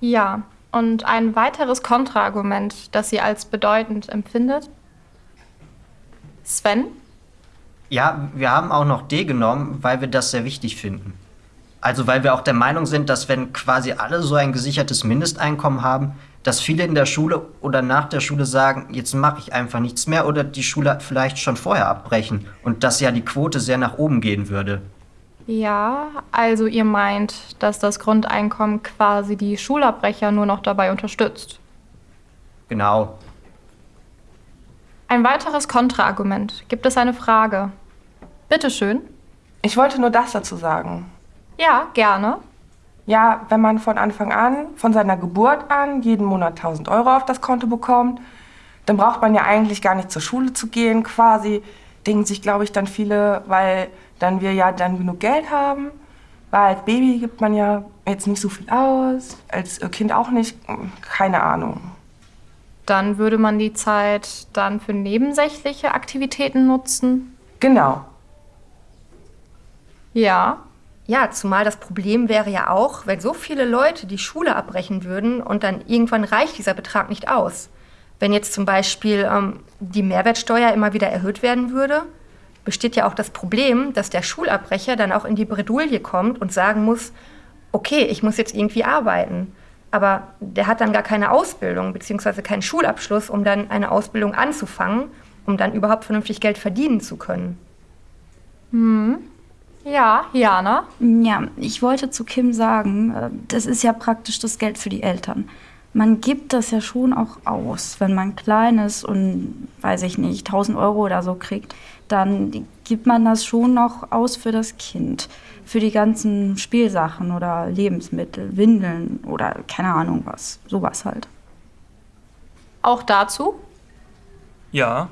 Ja, und ein weiteres Kontraargument, das sie als bedeutend empfindet? Sven? Ja, wir haben auch noch D genommen, weil wir das sehr wichtig finden. Also weil wir auch der Meinung sind, dass wenn quasi alle so ein gesichertes Mindesteinkommen haben, dass viele in der Schule oder nach der Schule sagen, jetzt mache ich einfach nichts mehr oder die Schule vielleicht schon vorher abbrechen und dass ja die Quote sehr nach oben gehen würde. Ja, also ihr meint, dass das Grundeinkommen quasi die Schulabbrecher nur noch dabei unterstützt. Genau. Ein weiteres Kontraargument. Gibt es eine Frage? Bitte schön. Ich wollte nur das dazu sagen. Ja, gerne. Ja, wenn man von Anfang an, von seiner Geburt an, jeden Monat 1000 Euro auf das Konto bekommt, dann braucht man ja eigentlich gar nicht zur Schule zu gehen, quasi. Denken sich, glaube ich, dann viele, weil dann wir ja dann genug Geld haben. Weil als Baby gibt man ja jetzt nicht so viel aus, als Kind auch nicht, keine Ahnung. Dann würde man die Zeit dann für nebensächliche Aktivitäten nutzen? Genau. Ja. Ja, zumal das Problem wäre ja auch, wenn so viele Leute die Schule abbrechen würden und dann irgendwann reicht dieser Betrag nicht aus. Wenn jetzt zum Beispiel ähm, die Mehrwertsteuer immer wieder erhöht werden würde, besteht ja auch das Problem, dass der Schulabbrecher dann auch in die Bredouille kommt und sagen muss, okay, ich muss jetzt irgendwie arbeiten. Aber der hat dann gar keine Ausbildung bzw. keinen Schulabschluss, um dann eine Ausbildung anzufangen, um dann überhaupt vernünftig Geld verdienen zu können. Hm. Ja, Jana? Ja, ich wollte zu Kim sagen, äh, das ist ja praktisch das Geld für die Eltern. Man gibt das ja schon auch aus, wenn man klein ist und, weiß ich nicht, 1000 Euro oder so kriegt dann gibt man das schon noch aus für das Kind. Für die ganzen Spielsachen oder Lebensmittel, Windeln oder keine Ahnung was. Sowas halt. Auch dazu? Ja.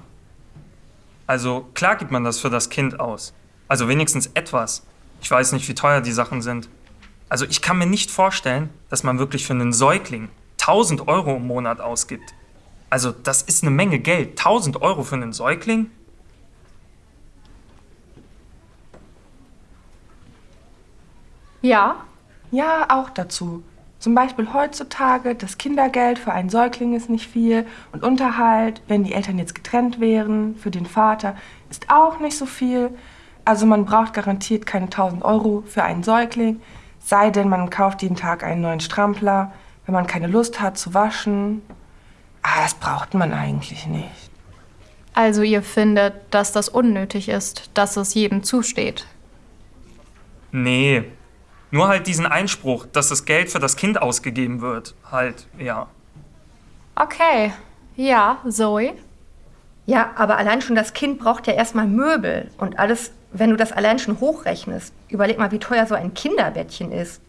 Also klar gibt man das für das Kind aus. Also wenigstens etwas. Ich weiß nicht, wie teuer die Sachen sind. Also ich kann mir nicht vorstellen, dass man wirklich für einen Säugling 1000 Euro im Monat ausgibt. Also das ist eine Menge Geld. 1000 Euro für einen Säugling? Ja. Ja, auch dazu. Zum Beispiel heutzutage, das Kindergeld für einen Säugling ist nicht viel und Unterhalt, wenn die Eltern jetzt getrennt wären, für den Vater, ist auch nicht so viel. Also man braucht garantiert keine 1000 Euro für einen Säugling, sei denn man kauft jeden Tag einen neuen Strampler, wenn man keine Lust hat zu waschen. Ah, das braucht man eigentlich nicht. Also ihr findet, dass das unnötig ist, dass es jedem zusteht? Nee, nur halt diesen Einspruch, dass das Geld für das Kind ausgegeben wird. Halt, ja. Okay. Ja, Zoe? Ja, aber allein schon das Kind braucht ja erstmal Möbel und alles, wenn du das allein schon hochrechnest. Überleg mal, wie teuer so ein Kinderbettchen ist.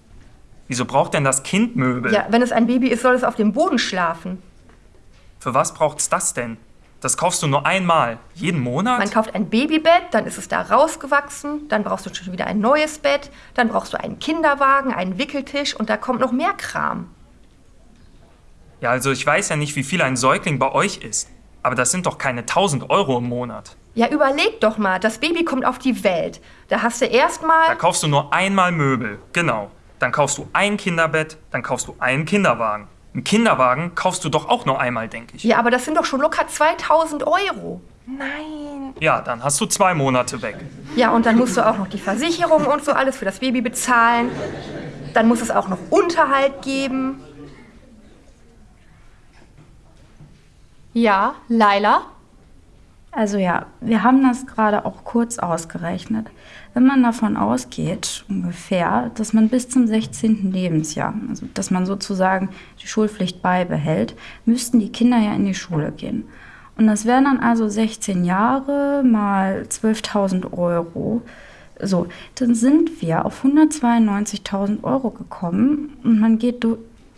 Wieso braucht denn das Kind Möbel? Ja, wenn es ein Baby ist, soll es auf dem Boden schlafen. Für was braucht's das denn? Das kaufst du nur einmal, jeden Monat? Man kauft ein Babybett, dann ist es da rausgewachsen, dann brauchst du schon wieder ein neues Bett, dann brauchst du einen Kinderwagen, einen Wickeltisch und da kommt noch mehr Kram. Ja, also ich weiß ja nicht, wie viel ein Säugling bei euch ist, aber das sind doch keine 1000 Euro im Monat. Ja, überleg doch mal, das Baby kommt auf die Welt. Da hast du erstmal. Da kaufst du nur einmal Möbel, genau. Dann kaufst du ein Kinderbett, dann kaufst du einen Kinderwagen. Einen Kinderwagen kaufst du doch auch nur einmal, denke ich. Ja, aber das sind doch schon locker 2000 Euro. Nein. Ja, dann hast du zwei Monate weg. Ja, und dann musst du auch noch die Versicherung und so alles für das Baby bezahlen. Dann muss es auch noch Unterhalt geben. Ja, Laila? Also ja, wir haben das gerade auch kurz ausgerechnet. Wenn man davon ausgeht, ungefähr, dass man bis zum 16. Lebensjahr, also dass man sozusagen die Schulpflicht beibehält, müssten die Kinder ja in die Schule gehen. Und das wären dann also 16 Jahre mal 12.000 Euro. So, dann sind wir auf 192.000 Euro gekommen und man geht,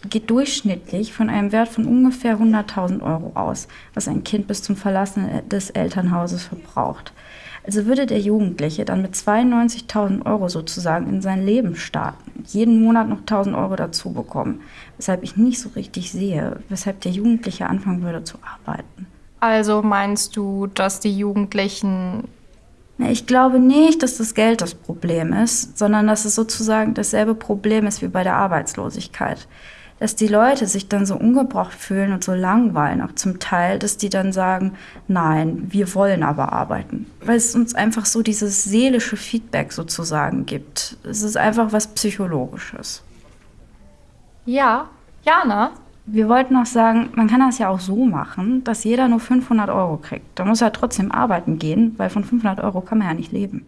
geht durchschnittlich von einem Wert von ungefähr 100.000 Euro aus, was ein Kind bis zum Verlassen des Elternhauses verbraucht. Also würde der Jugendliche dann mit 92.000 Euro sozusagen in sein Leben starten, jeden Monat noch 1.000 Euro dazu bekommen, weshalb ich nicht so richtig sehe, weshalb der Jugendliche anfangen würde zu arbeiten. Also meinst du, dass die Jugendlichen... Ich glaube nicht, dass das Geld das Problem ist, sondern dass es sozusagen dasselbe Problem ist wie bei der Arbeitslosigkeit. Dass die Leute sich dann so ungebraucht fühlen und so langweilen, auch zum Teil, dass die dann sagen, nein, wir wollen aber arbeiten. Weil es uns einfach so dieses seelische Feedback sozusagen gibt. Es ist einfach was Psychologisches. Ja, Jana? Wir wollten noch sagen, man kann das ja auch so machen, dass jeder nur 500 Euro kriegt. Da muss er trotzdem arbeiten gehen, weil von 500 Euro kann man ja nicht leben.